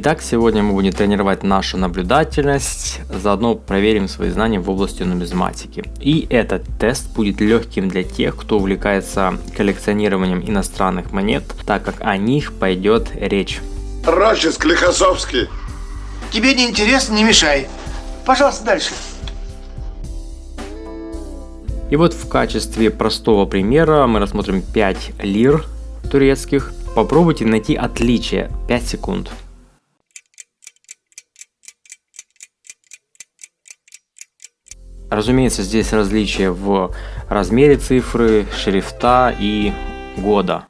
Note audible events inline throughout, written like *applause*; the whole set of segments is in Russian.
Итак, сегодня мы будем тренировать нашу наблюдательность, заодно проверим свои знания в области нумизматики. И этот тест будет легким для тех, кто увлекается коллекционированием иностранных монет, так как о них пойдет речь. Рочи, Склихосовский. Тебе не интересно, не мешай. Пожалуйста, дальше. И вот в качестве простого примера мы рассмотрим 5 лир турецких. Попробуйте найти отличие 5 секунд. Разумеется, здесь различия в размере цифры, шрифта и года.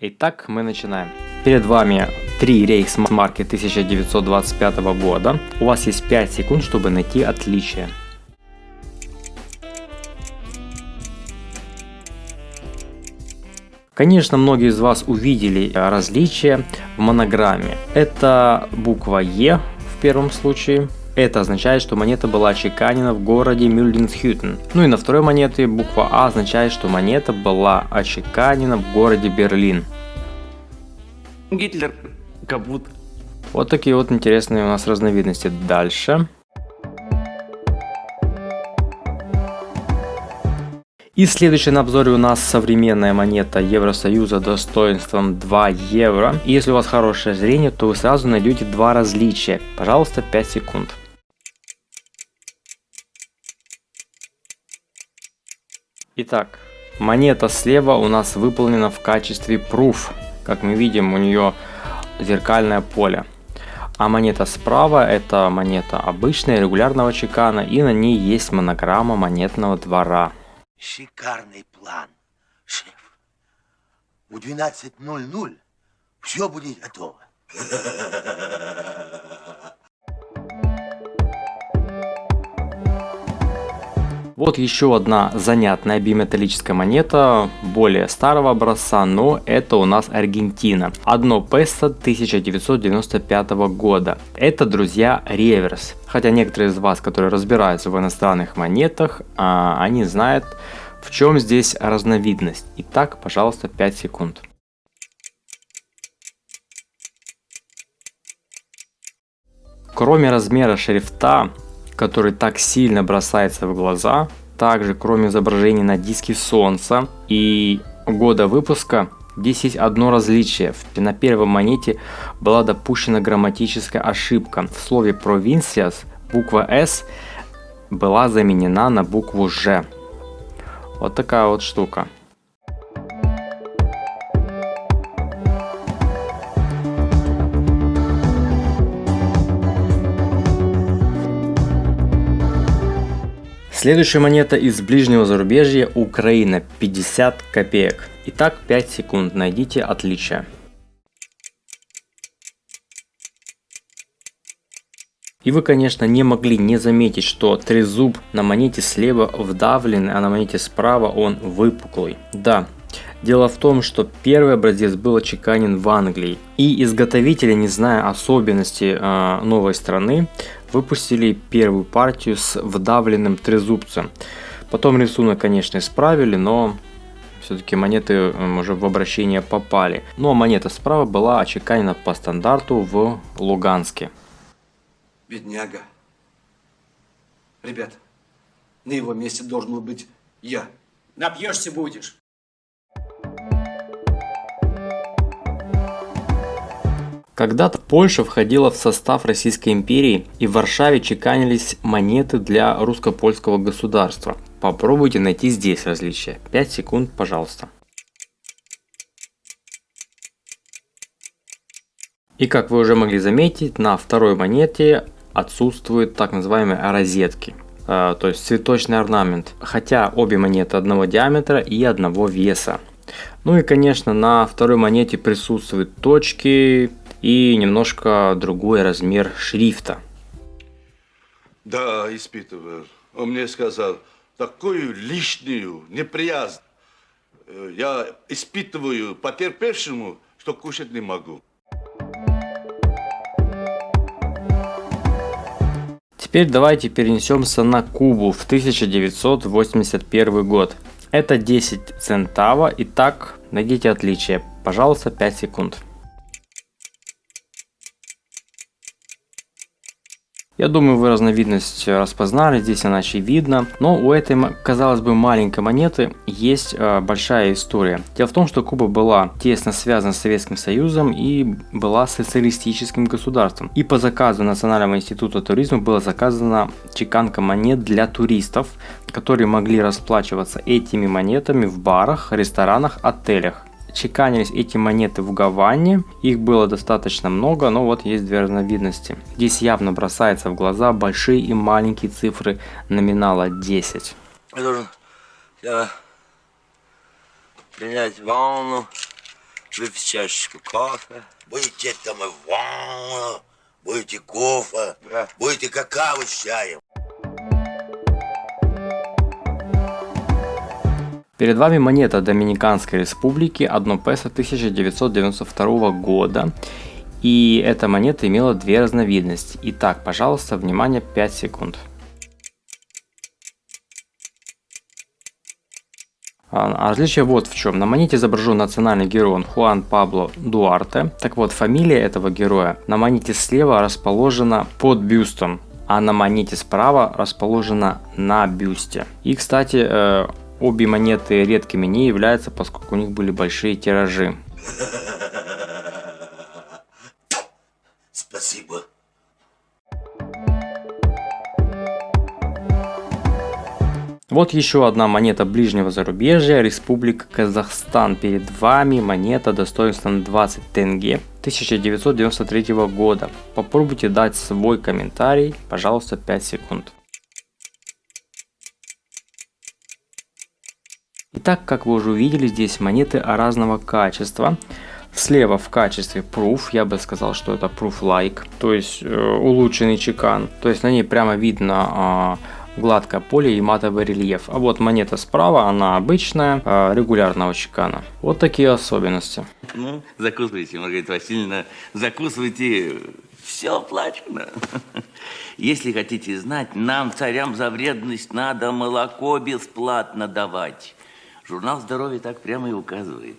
Итак, мы начинаем. Перед вами три рейхсмарки 1925 года. У вас есть 5 секунд, чтобы найти отличия. Конечно, многие из вас увидели различия в монограмме. Это буква Е в первом случае. Это означает, что монета была очеканена в городе Мюльденсхютен. Ну и на второй монете буква А означает, что монета была очеканена в городе Берлин. Гитлер капут. Вот такие вот интересные у нас разновидности. Дальше. И следующий на обзоре у нас современная монета Евросоюза достоинством 2 евро. И если у вас хорошее зрение, то вы сразу найдете два различия. Пожалуйста, 5 секунд. Итак, монета слева у нас выполнена в качестве proof. Как мы видим, у нее зеркальное поле. А монета справа это монета обычная, регулярного чекана, и на ней есть монограмма монетного двора. Шикарный план, шеф. В 12.00 все будет готово. Вот еще одна занятная биметаллическая монета, более старого образца, но это у нас Аргентина. Одно песо 1995 года. Это, друзья, реверс. Хотя некоторые из вас, которые разбираются в иностранных монетах, а, они знают, в чем здесь разновидность. Итак, пожалуйста, 5 секунд. Кроме размера шрифта, который так сильно бросается в глаза. Также, кроме изображений на диске Солнца и года выпуска, здесь есть одно различие. На первой монете была допущена грамматическая ошибка. В слове «provincias» буква «s» была заменена на букву «ж». Вот такая вот штука. Следующая монета из ближнего зарубежья Украина 50 копеек. Итак 5 секунд, найдите отличие. И вы, конечно, не могли не заметить, что трезуб на монете слева вдавлен, а на монете справа он выпуклый. Да, Дело в том, что первый образец был очеканен в Англии, и изготовители, не зная особенностей э, новой страны, выпустили первую партию с вдавленным трезубцем. Потом рисунок, конечно, исправили, но все-таки монеты уже в обращение попали. Но монета справа была очеканена по стандарту в Луганске. Бедняга. Ребят, на его месте должен был быть я. Напьешься будешь. Когда-то Польша входила в состав Российской империи и в Варшаве чеканились монеты для русско-польского государства. Попробуйте найти здесь различия. 5 секунд, пожалуйста. И как вы уже могли заметить, на второй монете отсутствуют так называемые розетки, э, то есть цветочный орнамент, хотя обе монеты одного диаметра и одного веса. Ну и конечно на второй монете присутствуют точки, и немножко другой размер шрифта. Да, испытывал. Он мне сказал, такую лишнюю неприязнь э, я испытываю потерпевшему, что кушать не могу. Теперь давайте перенесемся на Кубу в 1981 год. Это 10 центава. Итак, найдите отличие. Пожалуйста, 5 секунд. Я думаю, вы разновидность распознали, здесь она очевидна. Но у этой, казалось бы, маленькой монеты есть э, большая история. Дело в том, что Куба была тесно связана с Советским Союзом и была социалистическим государством. И по заказу Национального института туризма была заказана чеканка монет для туристов, которые могли расплачиваться этими монетами в барах, ресторанах, отелях чеканились эти монеты в Гаване. Их было достаточно много, но вот есть две разновидности. Здесь явно бросается в глаза большие и маленькие цифры номинала 10. Я должен я, принять ванну, выпить чашечку кофе. Будете там и ванну, будете кофе, Да. будете какао с чаем. Перед вами монета Доминиканской Республики 1 песо 1992 года. И эта монета имела две разновидности. Итак, пожалуйста, внимание, 5 секунд. А различие вот в чем. На монете изображен национальный герой Хуан Пабло Дуарте. Так вот, фамилия этого героя на монете слева расположена под бюстом, а на монете справа расположена на бюсте. И, кстати, э, обе монеты редкими не являются, поскольку у них были большие тиражи. Спасибо. Вот еще одна монета ближнего зарубежья, Республика Казахстан. Перед вами монета достоинством 20 тенге 1993 года. Попробуйте дать свой комментарий, пожалуйста, 5 секунд. Итак, как вы уже увидели, здесь монеты разного качества. Слева в качестве proof, я бы сказал, что это proof like, то есть э, улучшенный чекан. То есть на ней прямо видно э, гладкое поле и матовый рельеф. А вот монета справа, она обычная, э, регулярного чекана. Вот такие особенности. Ну, закусывайте, Маргарита Васильевна, закусывайте. Все оплачено. *laughs* Если хотите знать, нам, царям, за вредность надо молоко бесплатно давать. Журнал здоровья так прямо и указывает.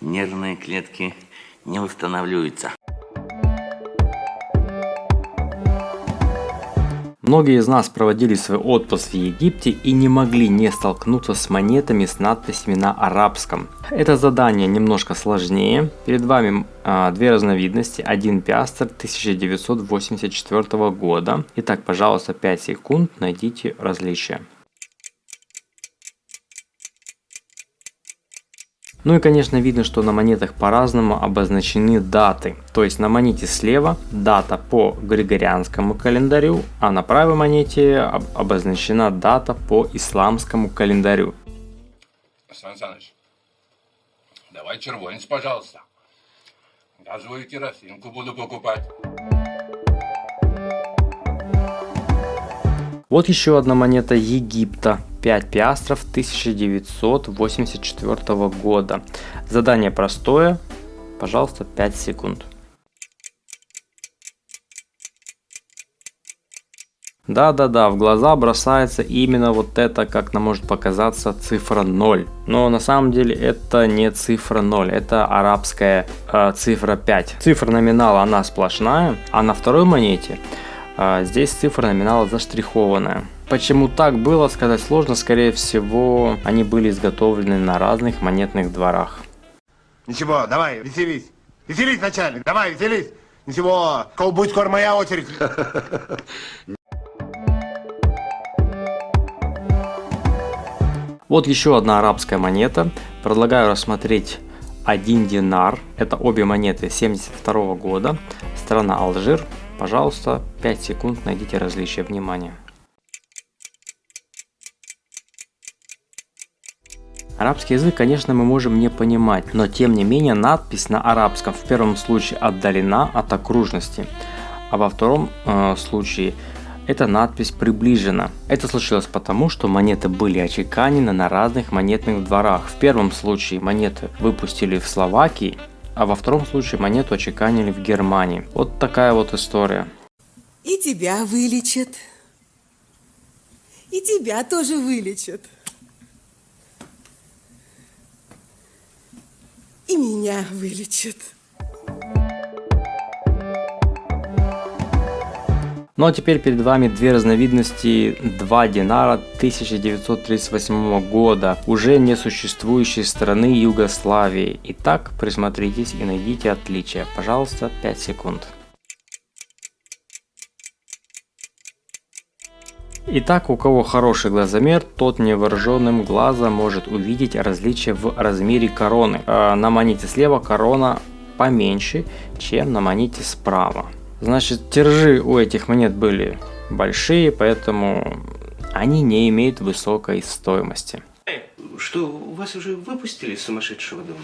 Нервные клетки не восстанавливаются. Многие из нас проводили свой отпуск в Египте и не могли не столкнуться с монетами с надписями на арабском. Это задание немножко сложнее. Перед вами а, две разновидности. Один пиастр 1984 года. Итак, пожалуйста, 5 секунд, найдите различия. Ну и конечно видно, что на монетах по-разному обозначены даты. То есть на монете слева дата по григорианскому календарю, а на правой монете обозначена дата по исламскому календарю. Сан Саныч, давай червонец, пожалуйста. Газовую керосинку буду покупать. Вот еще одна монета Египта. 5 пиастров 1984 года. Задание простое. Пожалуйста, 5 секунд. Да-да-да, в глаза бросается именно вот это, как нам может показаться, цифра 0. Но на самом деле это не цифра 0, это арабская э, цифра 5. Цифра номинала она сплошная, а на второй монете э, здесь цифра номинала заштрихованная. Почему так было, сказать сложно. Скорее всего, они были изготовлены на разных монетных дворах. Ничего, давай, веселись. Веселись, начальник, давай, веселись. Ничего, будет скоро моя очередь. Вот еще одна арабская монета. Предлагаю рассмотреть один динар. Это обе монеты 72 года. Страна Алжир. Пожалуйста, 5 секунд, найдите различия. Внимание. Арабский язык, конечно, мы можем не понимать, но тем не менее надпись на арабском в первом случае отдалена от окружности, а во втором э, случае эта надпись приближена. Это случилось потому, что монеты были очеканены на разных монетных дворах. В первом случае монеты выпустили в Словакии, а во втором случае монету очеканили в Германии. Вот такая вот история. И тебя вылечат. И тебя тоже вылечат. И меня вылечат. Ну а теперь перед вами две разновидности 2 динара 1938 года, уже не существующей страны Югославии. Итак, присмотритесь и найдите отличия. Пожалуйста, 5 секунд. Итак, у кого хороший глазомер, тот невооруженным глазом может увидеть различия в размере короны. Э, На монете слева корона поменьше, чем на монете справа. Значит, тиражи у этих монет были большие, поэтому они не имеют высокой стоимости. Что, вас уже выпустили сумасшедшего дома?